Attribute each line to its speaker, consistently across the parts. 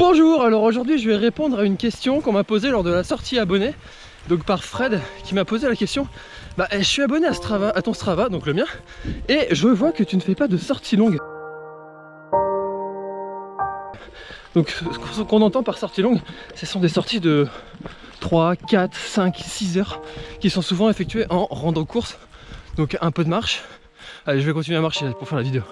Speaker 1: Bonjour, alors aujourd'hui je vais répondre à une question qu'on m'a posée lors de la sortie abonnée donc par Fred qui m'a posé la question bah je suis abonné à ton Strava, donc le mien et je vois que tu ne fais pas de sortie longue donc ce qu'on entend par sortie longue ce sont des sorties de 3, 4, 5, 6 heures qui sont souvent effectuées en rando course donc un peu de marche. Allez je vais continuer à marcher pour faire la vidéo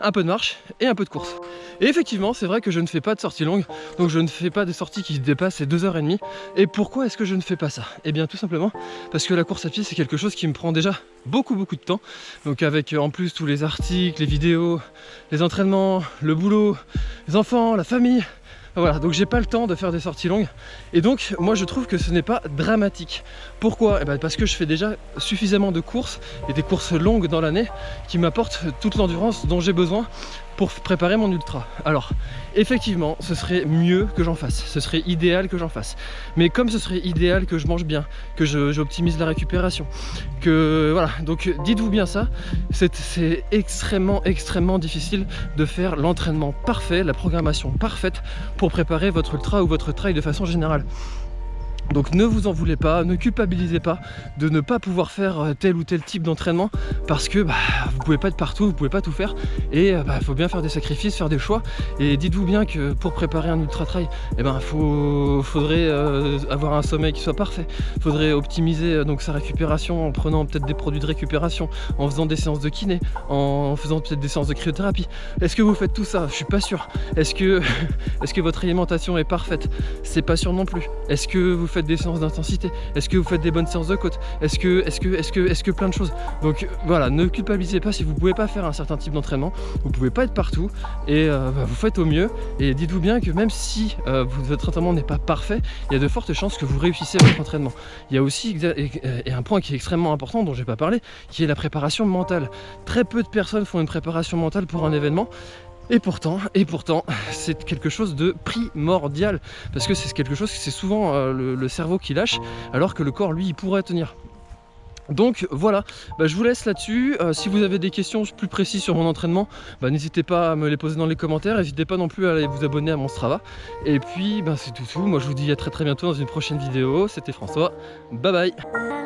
Speaker 1: un peu de marche et un peu de course. Et effectivement, c'est vrai que je ne fais pas de sortie longue, donc je ne fais pas de sorties qui dépassent les 2h30. Et pourquoi est-ce que je ne fais pas ça? Eh bien tout simplement parce que la course à pied c'est quelque chose qui me prend déjà beaucoup beaucoup de temps. Donc avec en plus tous les articles, les vidéos, les entraînements, le boulot, les enfants, la famille, voilà, donc j'ai pas le temps de faire des sorties longues. Et donc, moi je trouve que ce n'est pas dramatique. Pourquoi? Eh ben, Parce que je fais déjà suffisamment de courses, et des courses longues dans l'année, qui m'apportent toute l'endurance dont j'ai besoin pour préparer mon ultra. Alors, effectivement, ce serait mieux que j'en fasse, ce serait idéal que j'en fasse. Mais comme ce serait idéal que je mange bien, que j'optimise la récupération, que voilà, donc dites-vous bien ça, c'est extrêmement, extrêmement difficile de faire l'entraînement parfait, la programmation parfaite pour préparer votre ultra ou votre trail de façon générale. Donc ne vous en voulez pas, ne culpabilisez pas de ne pas pouvoir faire euh, tel ou tel type d'entraînement parce que bah, vous pouvez pas être partout, vous pouvez pas tout faire et il euh, bah, faut bien faire des sacrifices, faire des choix et dites-vous bien que pour préparer un ultra trail, eh ben, faut, faudrait euh, avoir un sommeil qui soit parfait, faudrait optimiser donc sa récupération en prenant peut-être des produits de récupération, en faisant des séances de kiné, en faisant peut-être des séances de cryothérapie. Est-ce que vous faites tout ça? Je suis pas sûr. Est-ce que, que votre alimentation est parfaite? C'est pas sûr non plus. Est-ce que vous faites des séances d'intensité Est-ce que vous faites des bonnes séances de côte Est-ce que, est-ce que, est-ce que, est-ce que plein de choses Donc voilà, ne culpabilisez pas si vous pouvez pas faire un certain type d'entraînement, vous pouvez pas être partout et euh, bah, vous faites au mieux. Et dites-vous bien que même si euh, votre entraînement n'est pas parfait, il y a de fortes chances que vous réussissez votre entraînement. Il y a aussi et un point qui est extrêmement important dont j'ai pas parlé, qui est la préparation mentale. Très peu de personnes font une préparation mentale pour un événement et pourtant, et pourtant, c'est quelque chose de primordial parce que c'est quelque chose, c'est souvent euh, le, cerveau qui lâche alors que le corps, lui, il pourrait tenir. Donc voilà, bah, je vous laisse là-dessus. Euh, si vous avez des questions plus précises sur mon entraînement, bah, n'hésitez pas à me les poser dans les commentaires. N'hésitez pas non plus à aller vous abonner à mon Strava. Et puis, bah, c'est tout tout. Moi, je vous dis à très très bientôt dans une prochaine vidéo. C'était François. Bye bye